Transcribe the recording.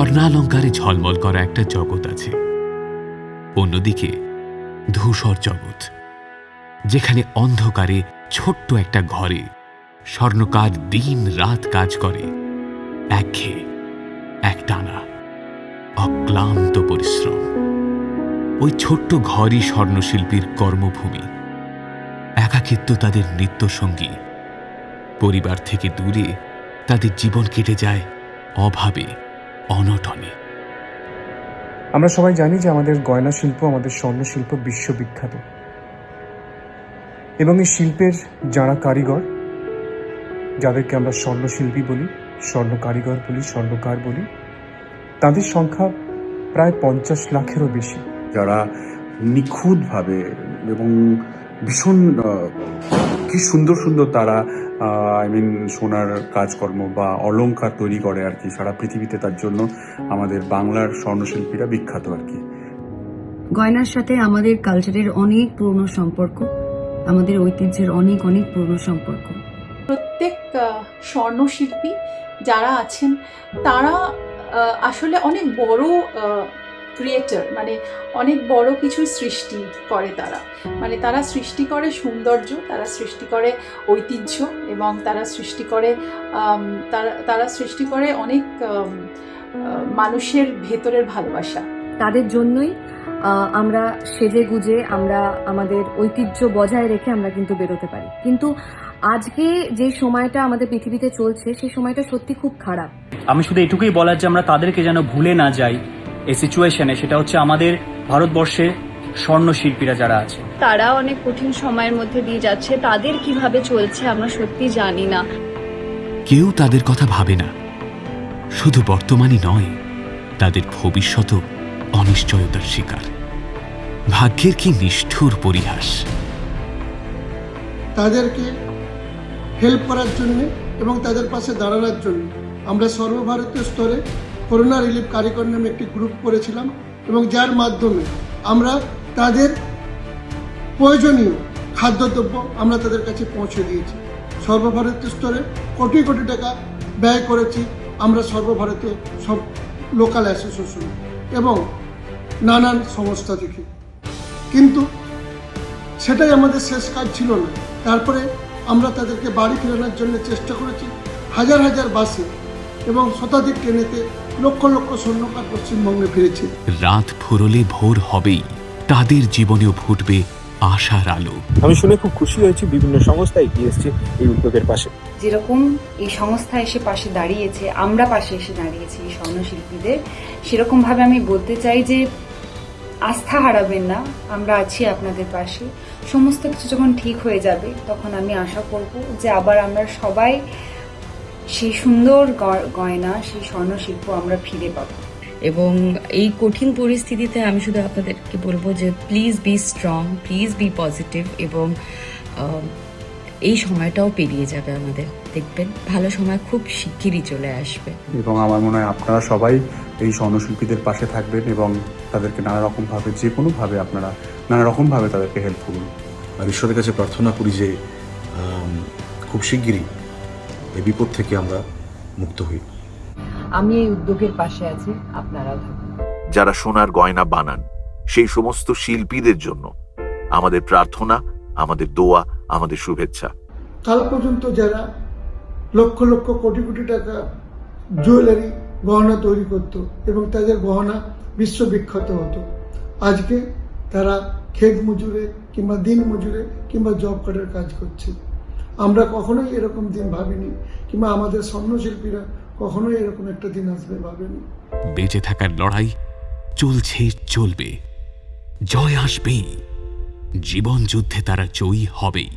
স্বর্ণালঙ্কারে ঝলমল করা একটা জগৎ আছে। অন্যদিকে ধূসর জগৎ, যেখানে অন্ধকারে ছোট্ট একটা ঘরে স্বর্ণকার দিন রাত কাজ করে, একঘেয়ে, একটানা অক্লান্ত পরিশ্রম। ওই ছোট্ট ঘরই স্বর্ণশিল্পীর কর্মভূমি। একাকিত্ব তাদের নৃত্যসঙ্গী। পরিবার থেকে দূরে তাদের জীবন কেটে যায় অভাবে। অনটনে। আমরা সবাই জানি যে আমাদের গয়না শিল্প আমাদের স্বর্ণ শিল্প বিশ্ববিখ্যাত। এবং এই শিল্পের যারা কারিগর যাদেরকে আমরা স্বর্ণশিল্পী বলি স্বর্ণ কারিগর বলি স্বর্ণকার বলি তাদের সংখ্যা প্রায় পঞ্চাশ লাখেরও বেশি। যারা নিখুঁতভাবে এবং ভীষণ কি সুন্দর সুন্দর তারা আই মিন সোনার কাজকর্ম বা অলংকার তৈরি করে আর কি সারা পৃথিবীতে তার জন্য আমাদের বাংলার স্বর্ণশিল্পীরা বিখ্যাত আর কি। গয়নার সাথে আমাদের কালচারের অনেক পুরনো সম্পর্ক আমাদের ঐতিহ্যের অনেক অনেক পুরনো সম্পর্ক। প্রত্যেক স্বর্ণশিল্পী যারা আছেন তারা আসলে অনেক বড় ক্রিয়েটার মানে অনেক বড় কিছু সৃষ্টি করে তারা। মানে তারা সৃষ্টি করে সৌন্দর্য তারা সৃষ্টি করে ঐতিহ্য এবং তারা সৃষ্টি করে তারা তারা সৃষ্টি করে অনেক মানুষের ভেতরের ভালোবাসা। তাদের জন্যই আমরা সেজে গুজে আমরা আমাদের ঐতিহ্য বজায় রেখে আমরা কিন্তু বেরোতে পারি। কিন্তু আজকে যে সময়টা আমাদের পৃথিবীতে চলছে সেই সময়টা সত্যি খুব খারাপ। আমি শুধু এটুকুই বলার যে আমরা তাদেরকে যেন ভুলে না যাই এই সিচুয়েশনে সেটা হচ্ছে আমাদের ভারতবর্ষে স্বর্ণ শিল্পীরা যারা আছে। তারা অনেক কঠিন সময়ের মধ্যে দিয়ে যাচ্ছে। তাদের কীভাবে চলছে আমরা সত্যি জানি না। কেউ তাদের কথা ভাবে না। শুধু বর্তমানই নয় তাদের ভবিষ্যতও অনিশ্চয়তার শিকার। ভাগ্যের কি নিষ্ঠুর পরিহাস। তাদেরকে হেল্প করার জন্য এবং তাদের পাশে দাঁড়ানোর জন্য আমরা সর্বভারতীয় স্তরে করোনা রিলিফ কারিগর নামে একটি গ্রুপ করেছিলাম এবং যার মাধ্যমে আমরা তাদের প্রয়োজনীয় খাদ্যদ্রব্য আমরা তাদের কাছে পৌঁছে দিয়েছি। সর্বভারতীয় স্তরে কোটি কোটি টাকা ব্যয় করেছি আমরা সর্বভারতীয় সব লোকাল অ্যাসোসিয়েশন এবং নানান সংস্থা থেকে। কিন্তু সেটাই আমাদের শেষ কাজ ছিল না। তারপরে আমরা তাদেরকে বাড়ি ফেরানোর জন্য চেষ্টা করেছি হাজার হাজার বাসে এবং শতাধিক ট্রেনেতে লক্ষ লক্ষ স্বর্ণকার পশ্চিমবঙ্গে ফিরেছে। রাত ফুরলে ভোর হবেই। তাদের জীবনেও ফুটবে আশার আলো। আমি শুনে খুব খুশি হয়েছি বিভিন্ন সংস্থা এগিয়ে এসছে এই উদ্যোগের পাশে। যেরকম এই সংস্থা এসে পাশে দাঁড়িয়েছে আমরা পাশে এসে দাঁড়িয়েছি এই স্বর্ণশিল্পীদের সেরকমভাবে আমি বলতে চাই যে আস্থা হারাবেন না আমরা আছি আপনাদের পাশে। সমস্ত কিছু যখন ঠিক হয়ে যাবে তখন আমি আশা করব যে আবার আমরা সবাই সেই সুন্দর গ- গয়না সেই স্বর্ণশিল্প আমরা ফিরে পাবো। এবং এই কঠিন পরিস্থিতিতে আমি শুধু আপনাদেরকে বলব যে please be strong please be positive এবং এই সময়টাও পেরিয়ে যাবে আমাদের। দেখবেন ভালো সময় খুব শিগগিরই চলে আসবে। এবং আমার মনে হয় আপনারা সবাই এই স্বর্ণশিল্পীদের পাশে থাকবেন এবং তাদেরকে নানা রকমভাবে যে কোনোভাবে আপনারা নানা রকমভাবে তাদেরকে হেল্প করুন। আর ঈশ্বরের কাছে প্রার্থনা করি যে খুব শিগগিরই এই বিপদ থেকে আমরা মুক্ত হই। আমি এই উদ্যোগের পাশে আছি আপনারাও থাকুন। যারা সোনার গয়না বানান সেই সমস্ত শিল্পীদের জন্য আমাদের প্রার্থনা আমাদের দোয়া আমাদের শুভেচ্ছা। কাল পর্যন্ত যারা লক্ষ লক্ষ কোটি কোটি টাকা জুয়েলারি গহনা তৈরি করত এবং তাদের গহনা বিশ্ববিখ্যাত হতো আজকে তারা ক্ষেত মজুরে কিংবা দিন মজুরে কিংবা জব কার্ডের কাজ করছে। আমরা কখনোই এরকম দিন ভাবিনি, কিংবা আমাদের স্বর্ণশিল্পীরা কখনোই এরকম একটা দিন আসবে ভাবেনি। বেঁচে থাকার লড়াই চলছে, চলবে। জয় আসবেই। জীবন যুদ্ধে তারা জয়ী হবেই।